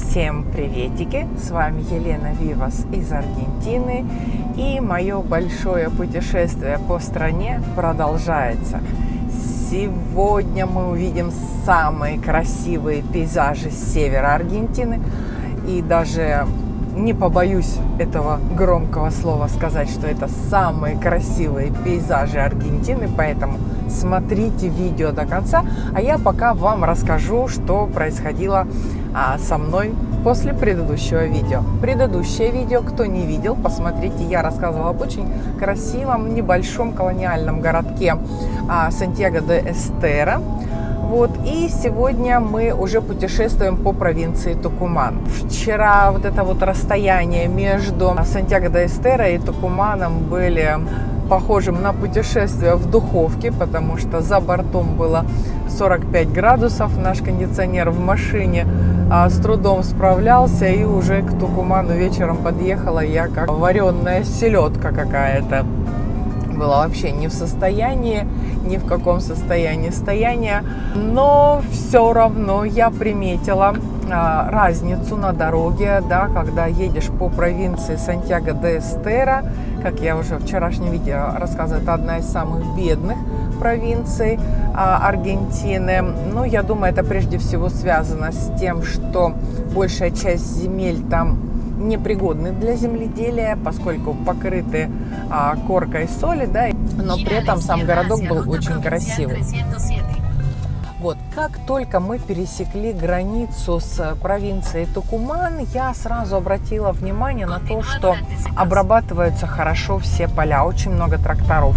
Всем приветики! С вами Елена Вивас из Аргентины и мое большое путешествие по стране продолжается. Сегодня мы увидим самые красивые пейзажи с севера Аргентины и даже не побоюсь этого громкого слова сказать, что это самые красивые пейзажи Аргентины, поэтому смотрите видео до конца, а я пока вам расскажу, что происходило а, со мной после предыдущего видео. Предыдущее видео, кто не видел, посмотрите, я рассказывала об очень красивом небольшом колониальном городке а, Сантьяго де Эстера. Вот, и сегодня мы уже путешествуем по провинции Тукуман. Вчера вот это вот расстояние между Сантьяго де Эстера и Тукуманом были похожим на путешествие в духовке, потому что за бортом было 45 градусов. Наш кондиционер в машине а, с трудом справлялся, и уже к Тукуману вечером подъехала я как вареная селедка какая-то. Была вообще не в состоянии, ни в каком состоянии стояния. Но все равно я приметила а, разницу на дороге, да, когда едешь по провинции Сантьяго де Эстера, как я уже в вчерашнем видео рассказывала, это одна из самых бедных провинций а, Аргентины. Ну, я думаю, это прежде всего связано с тем, что большая часть земель там непригодны для земледелия, поскольку покрыты а, коркой соли, да, но при этом сам городок был очень красивый. Вот, как только мы пересекли границу с провинцией Тукуман, я сразу обратила внимание на то, что обрабатываются хорошо все поля, очень много тракторов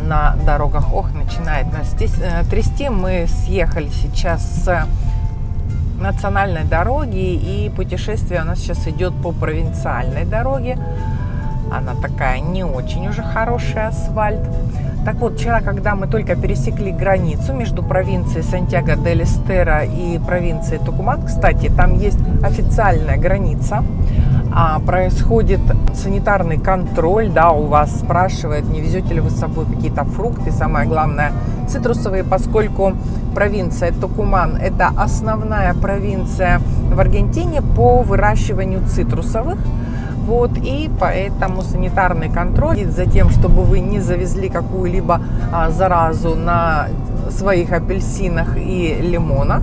на дорогах. Ох, начинает нас здесь э, трясти. Мы съехали сейчас с национальной дороги, и путешествие у нас сейчас идет по провинциальной дороге. Она такая не очень уже хороший асфальт. Так вот, вчера, когда мы только пересекли границу между провинцией Сантьяго дель Эстера и провинцией Тукуман, кстати, там есть официальная граница, а, происходит санитарный контроль, да, у вас спрашивают, не везете ли вы с собой какие-то фрукты, самое главное, цитрусовые, поскольку провинция Тукуман – это основная провинция в Аргентине по выращиванию цитрусовых, вот, и поэтому санитарный контроль за тем, чтобы вы не завезли какую-либо а, заразу на своих апельсинах и лимонах.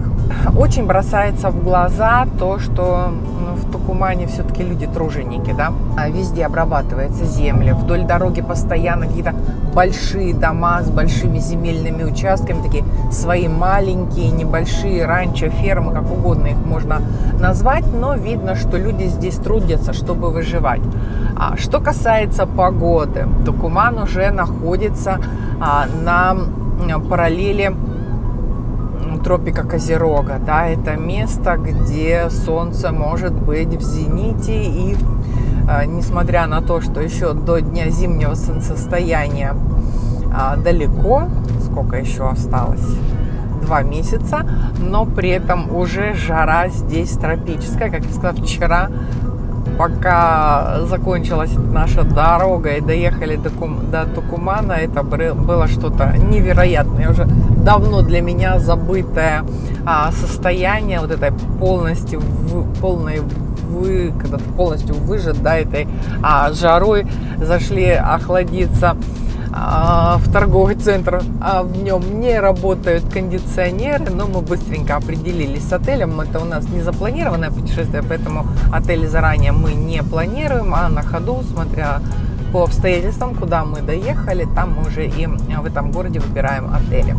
Очень бросается в глаза то, что ну, в Тукумане все-таки люди труженики, да. А везде обрабатывается земля, вдоль дороги постоянно какие-то большие дома с большими земельными участками, такие свои маленькие, небольшие ранчо, фермы, как угодно их можно назвать, но видно, что люди здесь трудятся, чтобы выживать. А что касается погоды, Тукуман уже находится а, на параллели тропика Козерога. Да, это место, где солнце может быть в зените и а, несмотря на то, что еще до дня зимнего солнцестояния а, далеко, сколько еще осталось, два месяца, но при этом уже жара здесь тропическая. Как я сказала, вчера пока закончилась наша дорога и доехали до, Кум, до Тукумана, это было что-то невероятное, уже давно для меня забытое а, состояние вот этой полностью, в, полной вы, когда полностью выжат, да, этой а, жарой, зашли охладиться а, в торговый центр, а в нем не работают кондиционеры, но мы быстренько определились с отелем. Это у нас не запланированное путешествие, поэтому отели заранее мы не планируем, а на ходу, смотря по обстоятельствам, куда мы доехали, там мы уже и в этом городе выбираем отели.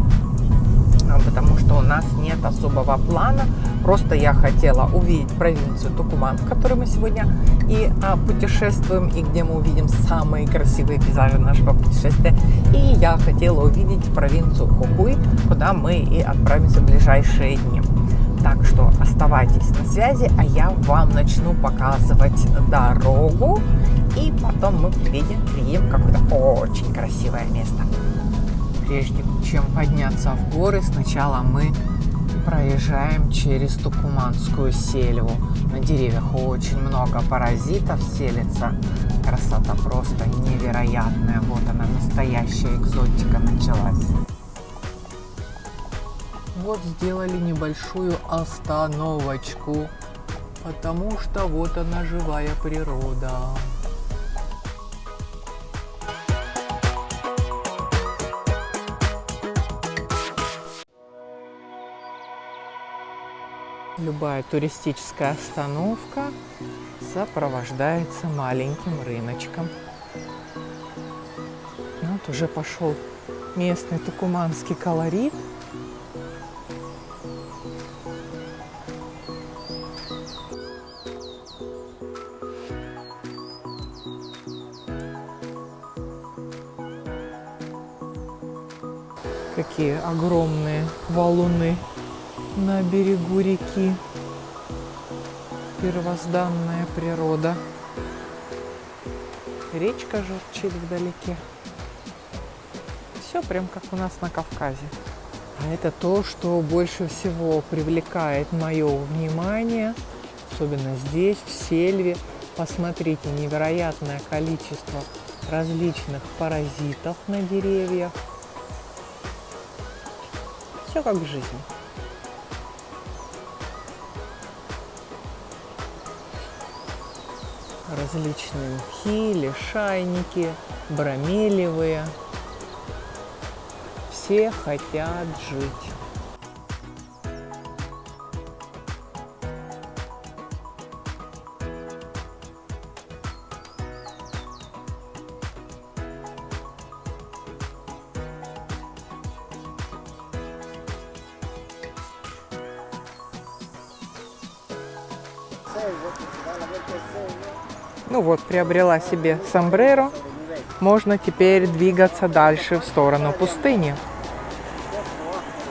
Потому что у нас нет особого плана. Просто я хотела увидеть провинцию Тукуман, в которой мы сегодня и а, путешествуем, и где мы увидим самые красивые пейзажи нашего путешествия. И я хотела увидеть провинцию Хухуй, куда мы и отправимся в ближайшие дни. Так что оставайтесь на связи, а я вам начну показывать дорогу. И потом мы приедем, приедем в какое-то очень красивое место прежде чем подняться в горы, сначала мы проезжаем через Тукуманскую сельву. На деревьях очень много паразитов селится. Красота просто невероятная. Вот она, настоящая экзотика началась. Вот сделали небольшую остановочку Потому что вот она живая природа. Любая туристическая остановка сопровождается маленьким рыночком. Вот уже пошел местный тукуманский колорит. Какие огромные валуны на берегу реки. Первозданная природа. Речка журчит вдалеке. Все прям как у нас на Кавказе. А это то, что больше всего привлекает мое внимание, особенно здесь, в Сельве. Посмотрите, невероятное количество различных паразитов на деревьях. Все как в жизни. Различные мхи, лишайники, бромелевые. Все хотят жить. Ну вот, приобрела себе сомбреро. Можно теперь двигаться дальше в сторону пустыни.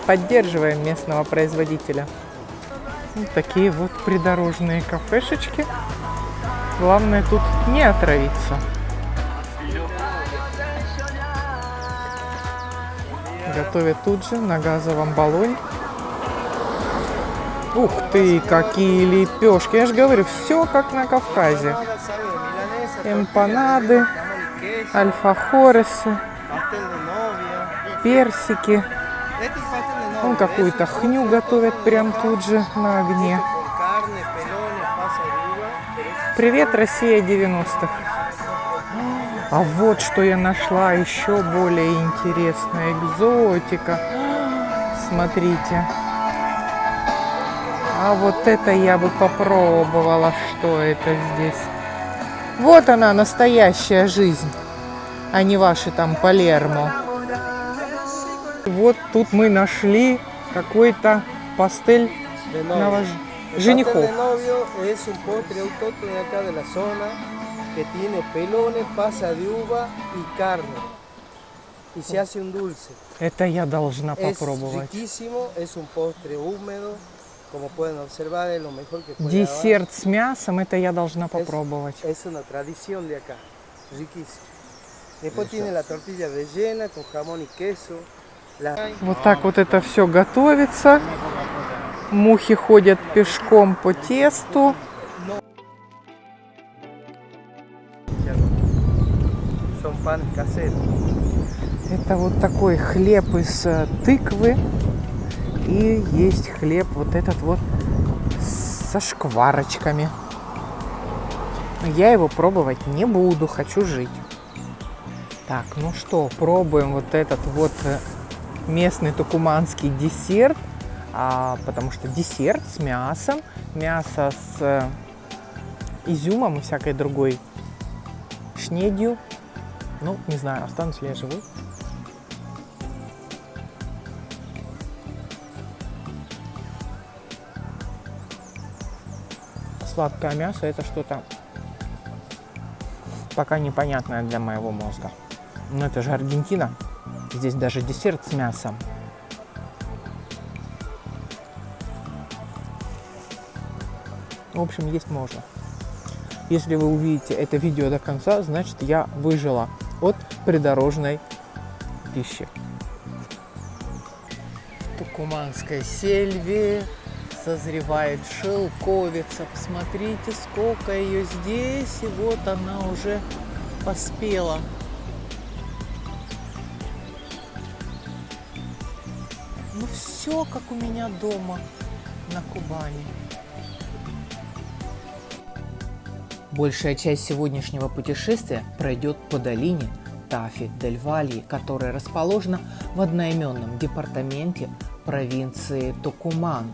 Поддерживаем местного производителя. Вот такие вот придорожные кафешечки. Главное тут не отравиться. Готовят тут же на газовом баллоне. Ух ты, какие лепешки. Я же говорю, все как на Кавказе. Эмпанады, альфахоресы, персики. Он какую-то хню готовят прям тут же на огне. Привет, Россия 90-х. А вот что я нашла еще более интересная экзотика. Смотрите. А вот это я бы попробовала, что это здесь. Вот она, настоящая жизнь, а не ваши там Палермо. Вот тут мы нашли какой-то пастель новож... женихов. que tiene pelones, pasa de uva y carne. Y se hace un dulce. Это я должна Es попробовать. riquísimo, es un postre húmedo, Десерт с мясом, это я должна попробовать. Es una tradición de acá. Вот так вот это все готовится. Мухи ходят пешком по тесту. Это вот такой хлеб из э, тыквы. И есть хлеб вот этот вот со шкварочками. Я его пробовать не буду, хочу жить. Так, ну что, пробуем вот этот вот э, местный тукуманский десерт. А, потому что десерт с мясом, мясо с э, изюмом и всякой другой шнедью. Ну, не знаю, останусь ли я живой. Сладкое мясо это что-то пока непонятное для моего мозга. Но это же Аргентина. Здесь даже десерт с мясом. В общем, есть можно. Если вы увидите это видео до конца, значит я выжила от придорожной пищи. Тукуманской сельве созревает шелковица. Посмотрите, сколько ее здесь. И вот она уже поспела. Ну все, как у меня дома на Кубани. Большая часть сегодняшнего путешествия пройдет по долине Тафи-дель-Вальи, которая расположена в одноименном департаменте провинции Токуман.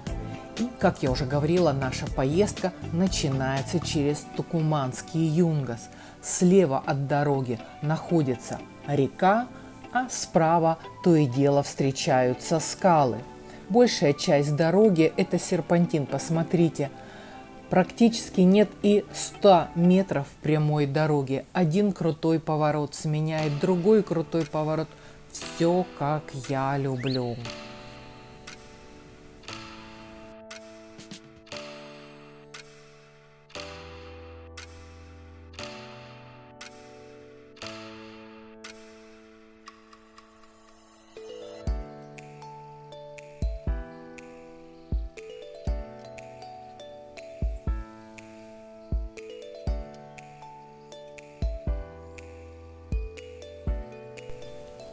И, как я уже говорила, наша поездка начинается через Тукуманский Юнгас. Слева от дороги находится река, а справа то и дело встречаются скалы. Большая часть дороги – это серпантин, посмотрите – Практически нет и 100 метров прямой дороги. Один крутой поворот сменяет другой крутой поворот. Все как я люблю.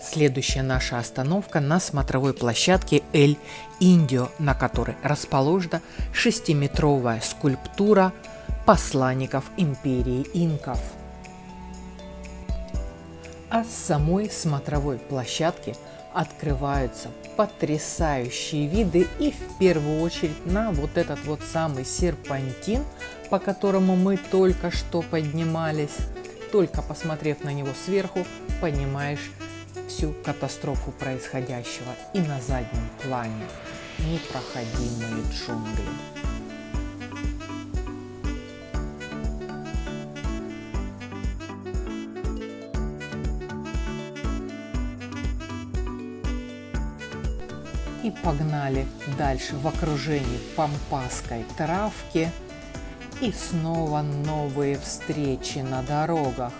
Следующая наша остановка на смотровой площадке Эль Индио, на которой расположена шестиметровая скульптура посланников империи инков. А с самой смотровой площадки открываются потрясающие виды и в первую очередь на вот этот вот самый серпантин, по которому мы только что поднимались. Только посмотрев на него сверху, понимаешь, всю катастрофу происходящего и на заднем плане непроходимые джунгли. И погнали дальше в окружении пампасской травки и снова новые встречи на дорогах.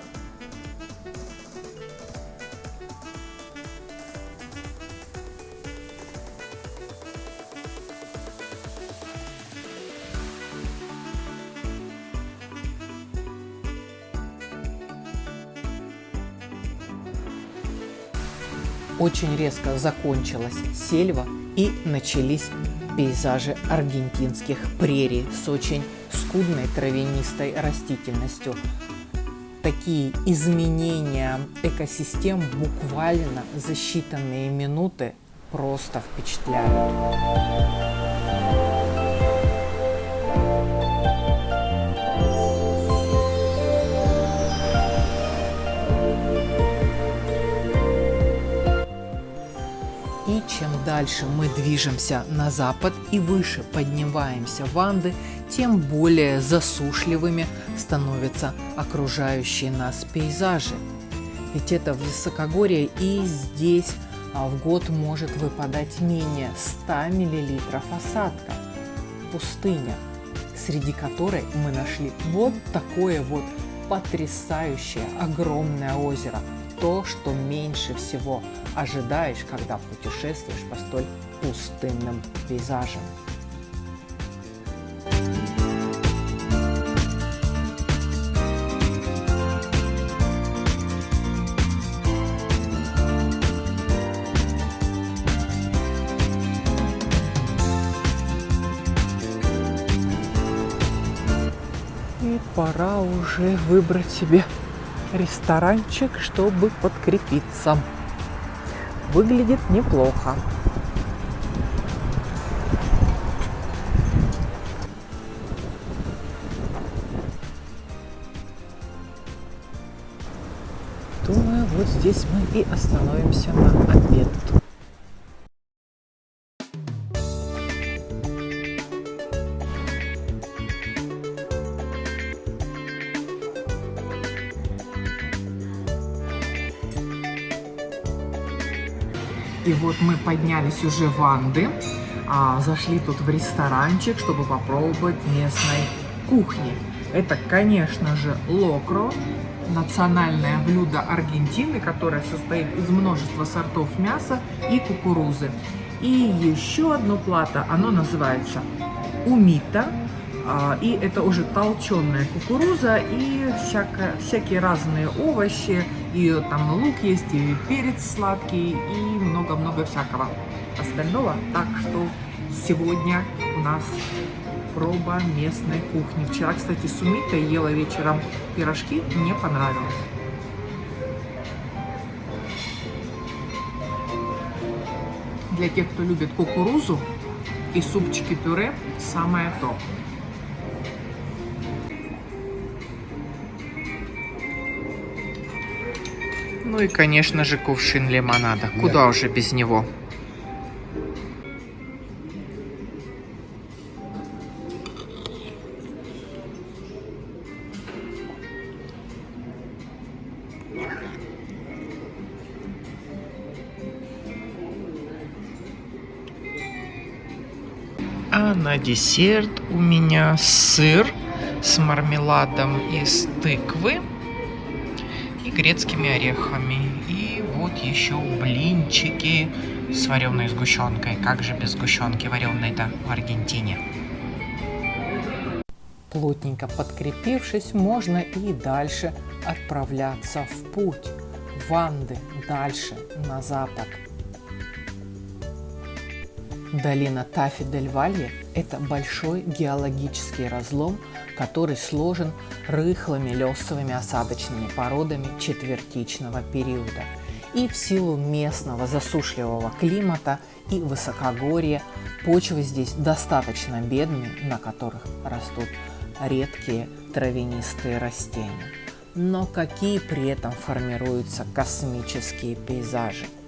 Очень резко закончилась сельва и начались пейзажи аргентинских прерий с очень скудной травянистой растительностью. Такие изменения экосистем буквально за считанные минуты просто впечатляют. Дальше мы движемся на запад и выше поднимаемся в Анды, тем более засушливыми становятся окружающие нас пейзажи. Ведь это высокогорье и здесь а, в год может выпадать менее 100 мл осадка. Пустыня, среди которой мы нашли вот такое вот потрясающее огромное озеро – то, что меньше всего ожидаешь, когда путешествуешь по столь пустынным пейзажам. И пора уже выбрать себе ресторанчик, чтобы подкрепиться. Выглядит неплохо. Думаю, вот здесь мы и остановимся на обед. Вот мы поднялись уже в Анды, а, зашли тут в ресторанчик, чтобы попробовать местной кухни. Это, конечно же, локро, национальное блюдо Аргентины, которое состоит из множества сортов мяса и кукурузы. И еще одно плато, оно называется умита, и это уже толченая кукуруза и всякое, всякие разные овощи, и там лук есть, и перец сладкий, и много-много всякого остального. Так что сегодня у нас проба местной кухни. Вчера, кстати, с Умитой ела вечером пирожки, мне понравилось. Для тех, кто любит кукурузу и супчики-пюре, самое то. Ну и, конечно же, кувшин лимонада. Куда уже без него? А на десерт у меня сыр с мармеладом из тыквы грецкими орехами. И вот еще блинчики с вареной сгущенкой. Как же без сгущенки вареной-то в Аргентине? Плотненько подкрепившись, можно и дальше отправляться в путь. В Анды, дальше, на запад. Долина Тафи-дель-Валье – это большой геологический разлом, который сложен рыхлыми лесовыми осадочными породами четвертичного периода. И в силу местного засушливого климата и высокогорья почвы здесь достаточно бедные, на которых растут редкие травянистые растения. Но какие при этом формируются космические пейзажи –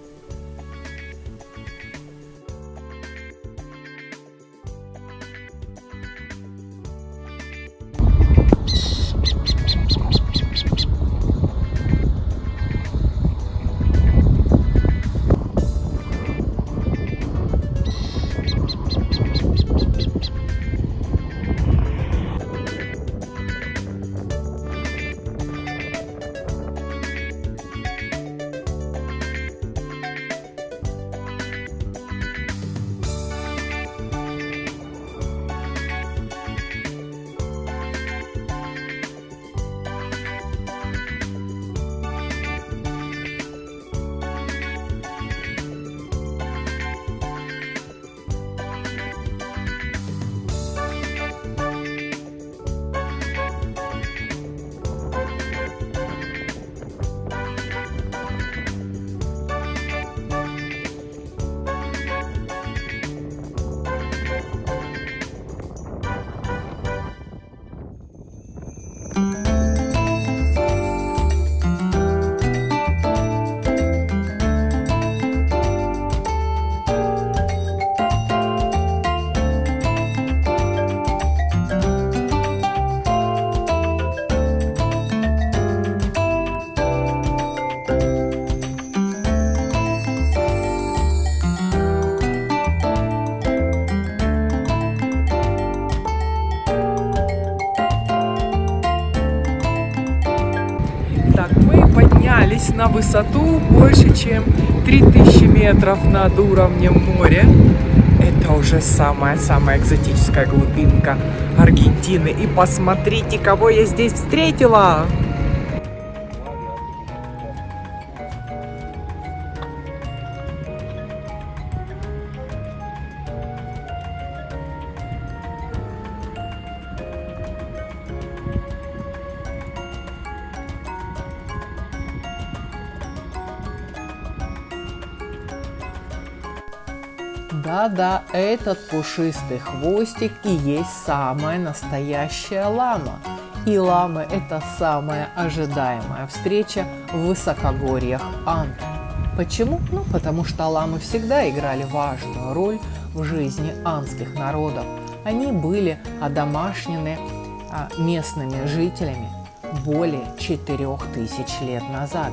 на высоту больше, чем 3000 метров над уровнем моря. Это уже самая-самая экзотическая глубинка Аргентины. И посмотрите, кого я здесь встретила! Да-да, этот пушистый хвостик и есть самая настоящая лама. И ламы – это самая ожидаемая встреча в высокогорьях Анд. Почему? Ну, потому что ламы всегда играли важную роль в жизни андских народов. Они были одомашнены а, местными жителями более 4000 лет назад.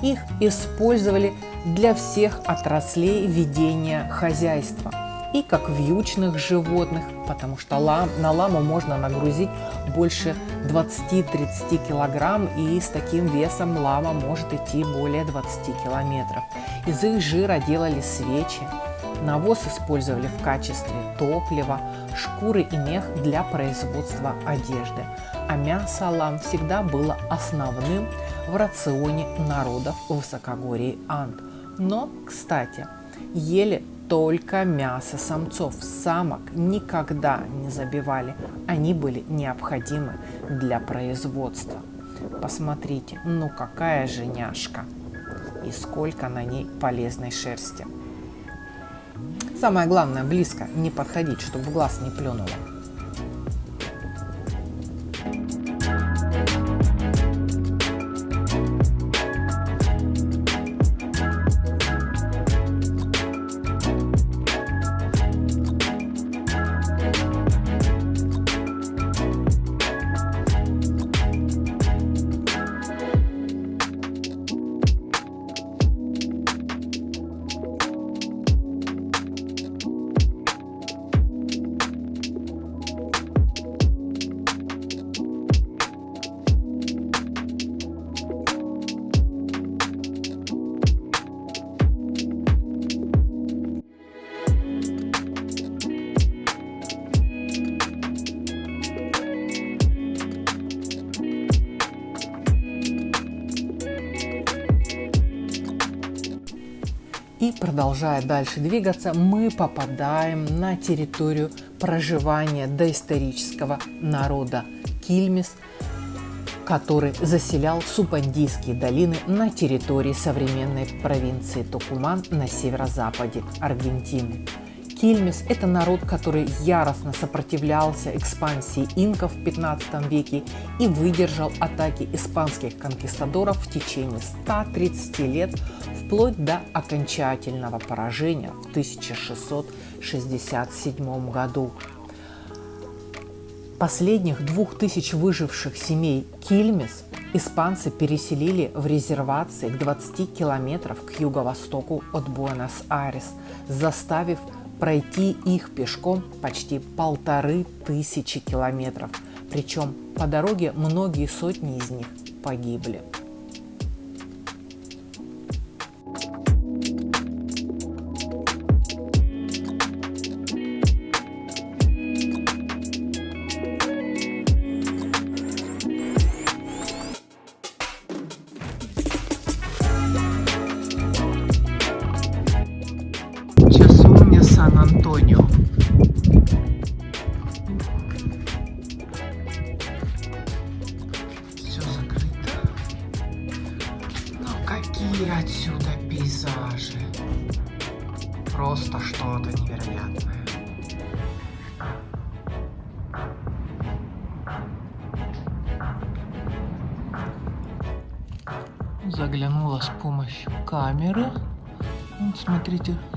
Их использовали для всех отраслей ведения хозяйства и как вьючных животных, потому что лам, на ламу можно нагрузить больше 20-30 килограмм, и с таким весом лама может идти более 20 километров. Из их жира делали свечи, навоз использовали в качестве топлива, шкуры и мех для производства одежды, а мясо лам всегда было основным в рационе народов высокогорий Анд. Но, кстати, ели только мясо самцов. Самок никогда не забивали. Они были необходимы для производства. Посмотрите, ну какая же няшка. И сколько на ней полезной шерсти. Самое главное, близко не подходить, чтобы в глаз не плюнуло. Продолжая дальше двигаться, мы попадаем на территорию проживания доисторического народа Кильмис, который заселял Супандийские долины на территории современной провинции Токуман на северо-западе Аргентины. Кильмис – это народ, который яростно сопротивлялся экспансии инков в 15 веке и выдержал атаки испанских конкистадоров в течение 130 лет, вплоть до окончательного поражения в 1667 году. Последних двух тысяч выживших семей Кильмис испанцы переселили в резервации к 20 километров к юго-востоку от Буэнос-Айрес, заставив пройти их пешком почти полторы тысячи километров. Причем по дороге многие сотни из них погибли.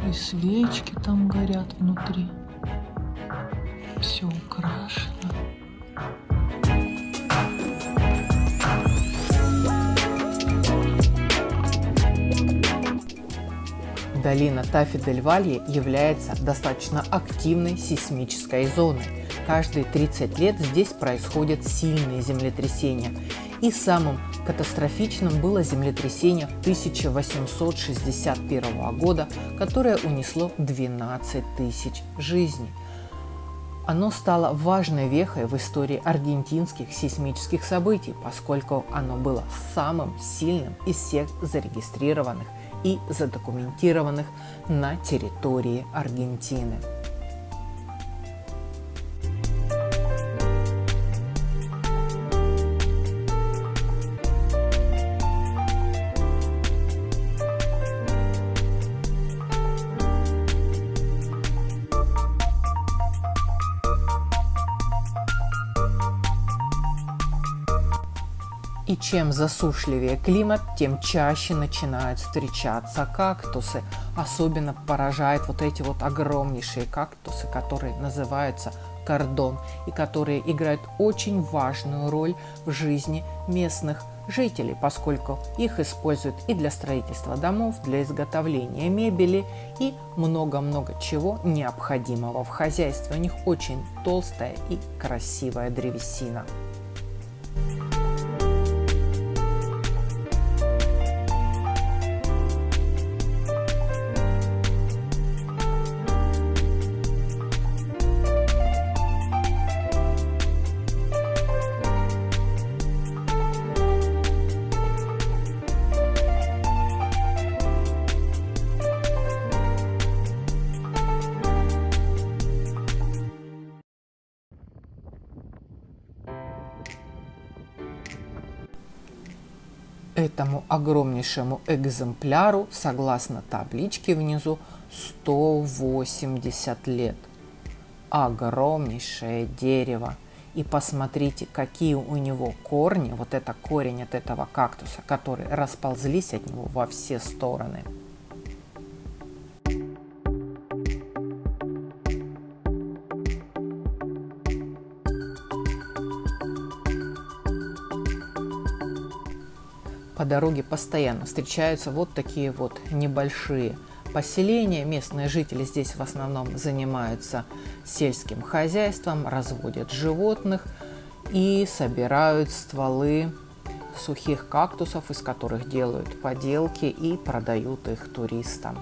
И свечки там горят внутри. Все украшено. Долина Тафи-дель-Валье является достаточно активной сейсмической зоной. Каждые 30 лет здесь происходят сильные землетрясения. И самым Катастрофичным было землетрясение 1861 года, которое унесло 12 тысяч жизней. Оно стало важной вехой в истории аргентинских сейсмических событий, поскольку оно было самым сильным из всех зарегистрированных и задокументированных на территории Аргентины. И чем засушливее климат, тем чаще начинают встречаться кактусы. Особенно поражает вот эти вот огромнейшие кактусы, которые называются кордон и которые играют очень важную роль в жизни местных жителей, поскольку их используют и для строительства домов, для изготовления мебели и много-много чего необходимого в хозяйстве. У них очень толстая и красивая древесина. Этому огромнейшему экземпляру, согласно табличке внизу, 180 лет. Огромнейшее дерево. И посмотрите, какие у него корни, вот это корень от этого кактуса, которые расползлись от него во все стороны. Дороге постоянно встречаются вот такие вот небольшие поселения. Местные жители здесь в основном занимаются сельским хозяйством, разводят животных и собирают стволы сухих кактусов, из которых делают поделки и продают их туристам.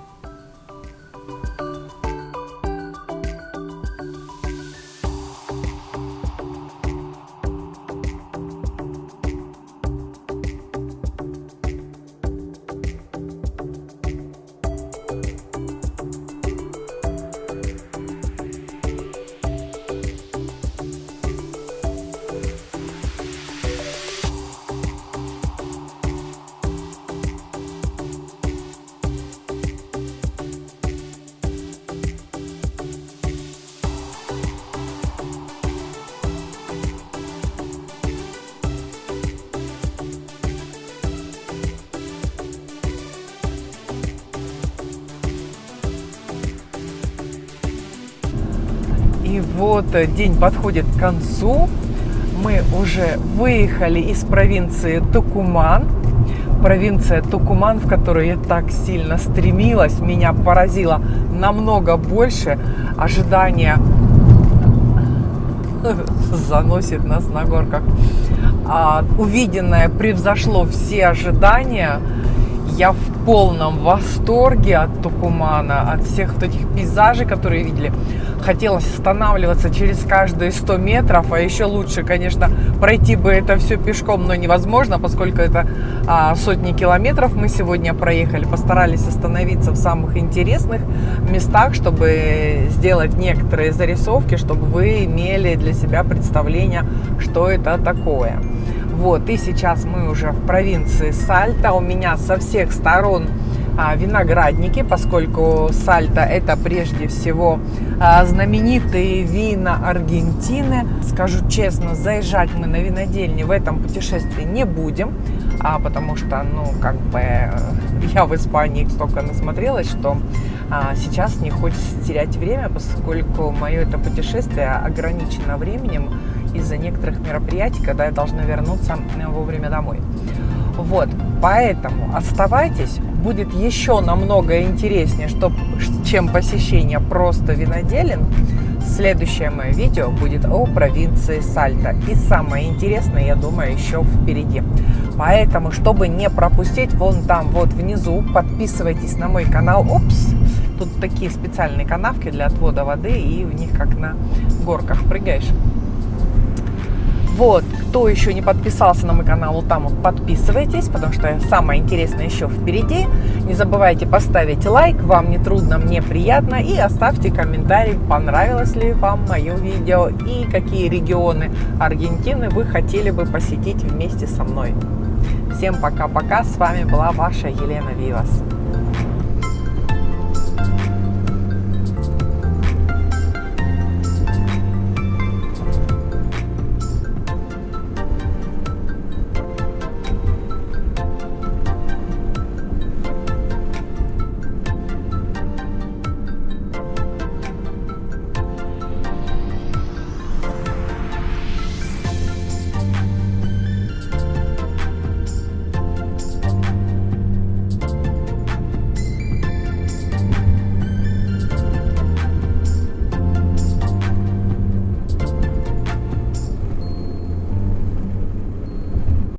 День подходит к концу. Мы уже выехали из провинции Тукуман. Провинция Тукуман, в которую я так сильно стремилась, меня поразила намного больше. Ожидания заносит нас на горках. А, увиденное превзошло все ожидания. Я в полном восторге от Тукумана, от всех вот этих пейзажей, которые видели. Хотелось останавливаться через каждые 100 метров, а еще лучше, конечно, пройти бы это все пешком, но невозможно, поскольку это а, сотни километров мы сегодня проехали. Постарались остановиться в самых интересных местах, чтобы сделать некоторые зарисовки, чтобы вы имели для себя представление, что это такое. Вот, и сейчас мы уже в провинции Сальта. У меня со всех сторон виноградники, поскольку Сальта это прежде всего а, знаменитые вина Аргентины. Скажу честно, заезжать мы на винодельни в этом путешествии не будем, а, потому что, ну, как бы я в Испании столько насмотрелась, что а, сейчас не хочется терять время, поскольку мое это путешествие ограничено временем из-за некоторых мероприятий, когда я должна вернуться вовремя домой. Вот, поэтому оставайтесь, будет еще намного интереснее, что, чем посещение просто виноделин. Следующее мое видео будет о провинции Сальта. И самое интересное, я думаю, еще впереди. Поэтому, чтобы не пропустить, вон там, вот внизу, подписывайтесь на мой канал. Опс! Тут такие специальные канавки для отвода воды, и в них как на горках прыгаешь. Вот, кто еще не подписался на мой канал, вот там подписывайтесь, потому что самое интересное еще впереди. Не забывайте поставить лайк, вам не трудно, мне приятно. И оставьте комментарий, понравилось ли вам мое видео и какие регионы Аргентины вы хотели бы посетить вместе со мной. Всем пока-пока, с вами была ваша Елена Вивас.